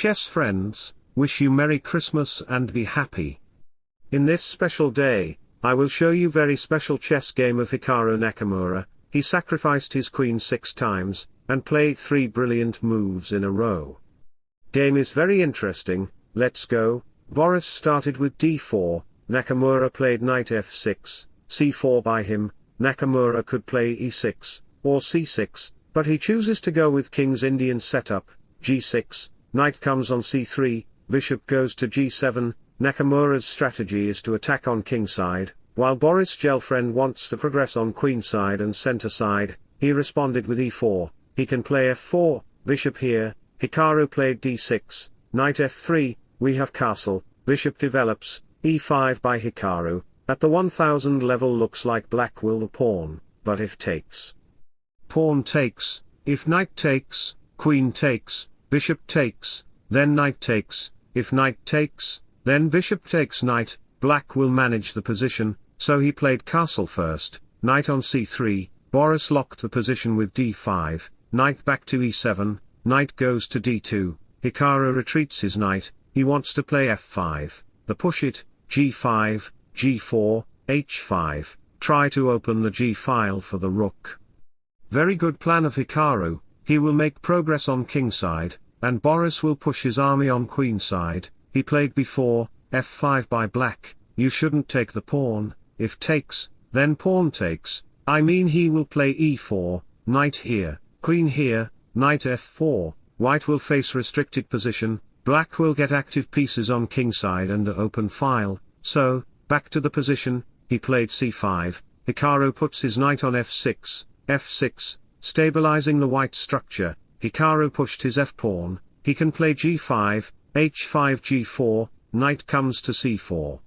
chess friends, wish you Merry Christmas and be happy. In this special day, I will show you very special chess game of Hikaru Nakamura, he sacrificed his queen six times, and played three brilliant moves in a row. Game is very interesting, let's go, Boris started with d4, Nakamura played knight f6, c4 by him, Nakamura could play e6, or c6, but he chooses to go with king's Indian setup, g6, knight comes on c3, bishop goes to g7, Nakamura's strategy is to attack on kingside, while Boris Gelfand wants to progress on queen side and center side, he responded with e4, he can play f4, bishop here, Hikaru played d6, knight f3, we have castle, bishop develops, e5 by Hikaru, at the 1000 level looks like black will the pawn, but if takes. Pawn takes, if knight takes, queen takes, bishop takes, then knight takes, if knight takes, then bishop takes knight, black will manage the position, so he played castle first, knight on c3, Boris locked the position with d5, knight back to e7, knight goes to d2, Hikaru retreats his knight, he wants to play f5, the push it, g5, g4, h5, try to open the g file for the rook. Very good plan of Hikaru, he will make progress on kingside, and Boris will push his army on queenside, he played before, f5 by black, you shouldn't take the pawn, if takes, then pawn takes, I mean he will play e4, knight here, queen here, knight f4, white will face restricted position, black will get active pieces on kingside and open file, so, back to the position, he played c5, Hikaru puts his knight on f6, f6, stabilizing the white structure, Hikaru pushed his f-pawn, he can play g5, h5 g4, knight comes to c4.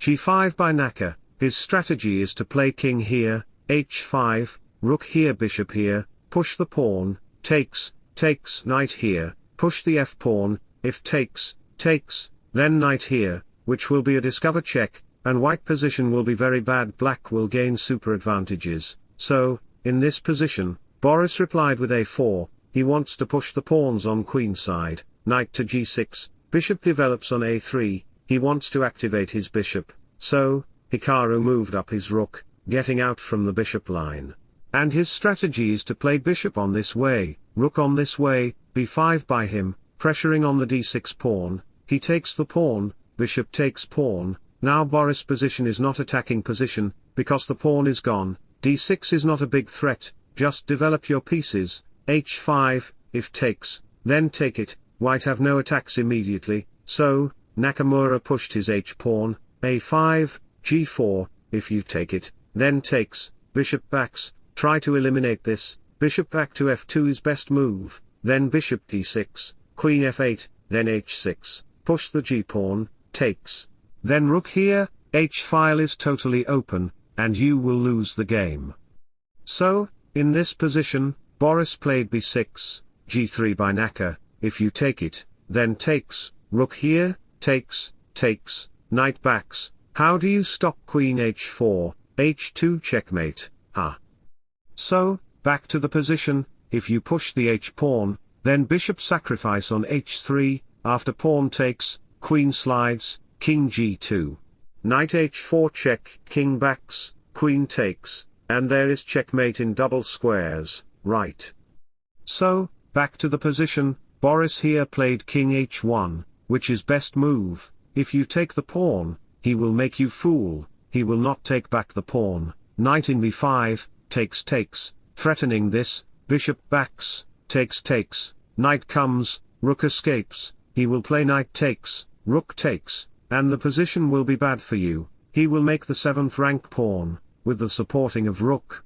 g5 by Naka, his strategy is to play king here, h5, rook here bishop here, push the pawn, takes, takes knight here, push the f-pawn, if takes, takes, then knight here, which will be a discover check, and white position will be very bad black will gain super advantages, so, in this position, Boris replied with a4, he wants to push the pawns on queen side, knight to g6, bishop develops on a3, he wants to activate his bishop, so, Hikaru moved up his rook, getting out from the bishop line. And his strategy is to play bishop on this way, rook on this way, b5 by him, pressuring on the d6 pawn, he takes the pawn, bishop takes pawn, now Boris' position is not attacking position, because the pawn is gone, d6 is not a big threat, just develop your pieces, h5, if takes, then take it, white have no attacks immediately, so, Nakamura pushed his h-pawn, a5, g4, if you take it, then takes, bishop backs, try to eliminate this, bishop back to f2 is best move, then bishop d6, queen f8, then h6, push the g-pawn, takes. Then rook here, h-file is totally open, and you will lose the game. So, in this position, Boris played b6, g3 by Naka, if you take it, then takes, rook here, takes, takes, knight backs, how do you stop queen h4, h2 checkmate, ah. So, back to the position, if you push the h-pawn, then bishop sacrifice on h3, after pawn takes, queen slides, king g2. Knight h4 check, king backs, queen takes, and there is checkmate in double squares right. So, back to the position, Boris here played king h1, which is best move, if you take the pawn, he will make you fool, he will not take back the pawn, knight in b5, takes takes, threatening this, bishop backs, takes takes, knight comes, rook escapes, he will play knight takes, rook takes, and the position will be bad for you, he will make the 7th rank pawn, with the supporting of rook.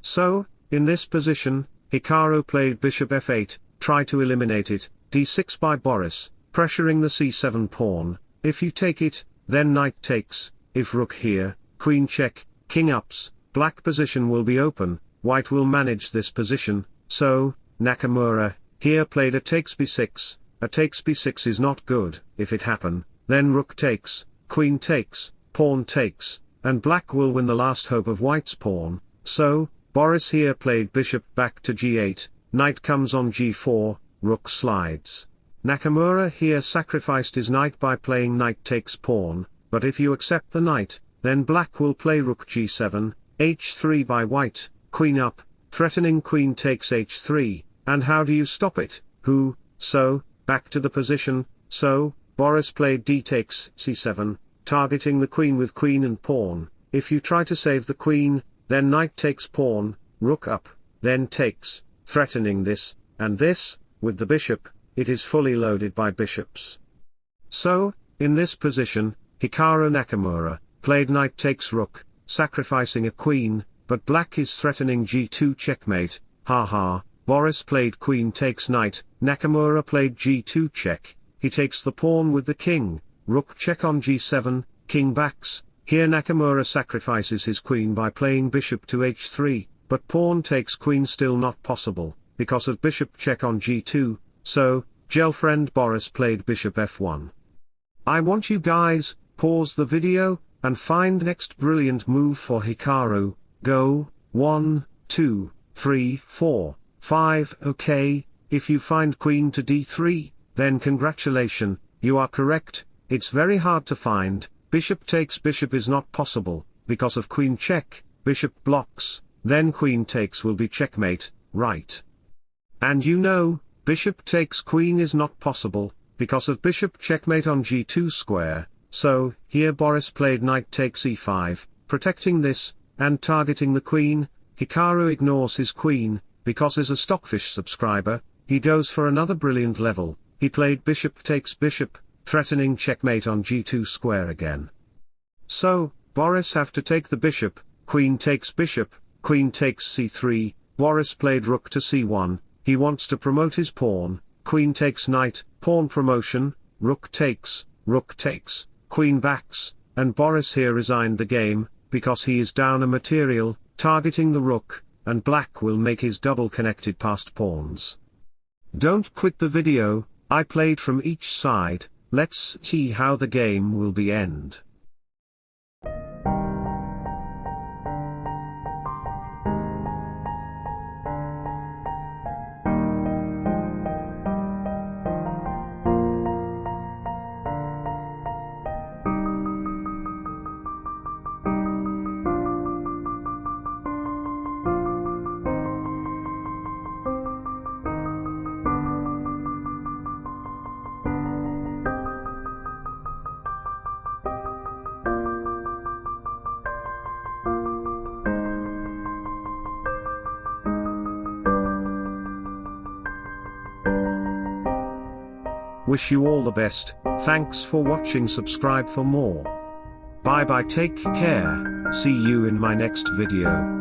So, in this position, Hikaru played bishop f8, try to eliminate it, d6 by Boris, pressuring the c7 pawn, if you take it, then knight takes, if rook here, queen check, king ups, black position will be open, white will manage this position, so, Nakamura, here played a takes b6, a takes b6 is not good, if it happen, then rook takes, queen takes, pawn takes, and black will win the last hope of white's pawn, so, Boris here played bishop back to g8, knight comes on g4, rook slides. Nakamura here sacrificed his knight by playing knight takes pawn, but if you accept the knight, then black will play rook g7, h3 by white, queen up, threatening queen takes h3, and how do you stop it, who, so, back to the position, so, Boris played d takes c7, targeting the queen with queen and pawn, if you try to save the queen, then knight takes pawn, rook up, then takes, threatening this, and this, with the bishop, it is fully loaded by bishops. So, in this position, Hikaru Nakamura, played knight takes rook, sacrificing a queen, but black is threatening g2 checkmate, haha, Boris played queen takes knight, Nakamura played g2 check, he takes the pawn with the king, rook check on g7, king backs, here Nakamura sacrifices his queen by playing bishop to h3, but pawn takes queen still not possible, because of bishop check on g2, so, Gelfand Boris played bishop f1. I want you guys, pause the video, and find next brilliant move for Hikaru, go, 1, 2, 3, 4, 5, okay, if you find queen to d3, then congratulation, you are correct, it's very hard to find, bishop takes bishop is not possible, because of queen check, bishop blocks, then queen takes will be checkmate, right. And you know, bishop takes queen is not possible, because of bishop checkmate on g2 square, so, here Boris played knight takes e5, protecting this, and targeting the queen, Hikaru ignores his queen, because as a Stockfish subscriber, he goes for another brilliant level, he played bishop takes bishop, threatening checkmate on g2 square again. So, Boris have to take the bishop, queen takes bishop, queen takes c3, Boris played rook to c1, he wants to promote his pawn, queen takes knight, pawn promotion, rook takes, rook takes, queen backs, and Boris here resigned the game, because he is down a material, targeting the rook, and black will make his double connected passed pawns. Don't quit the video, I played from each side, let's see how the game will be end. Wish you all the best, thanks for watching subscribe for more. Bye bye take care, see you in my next video.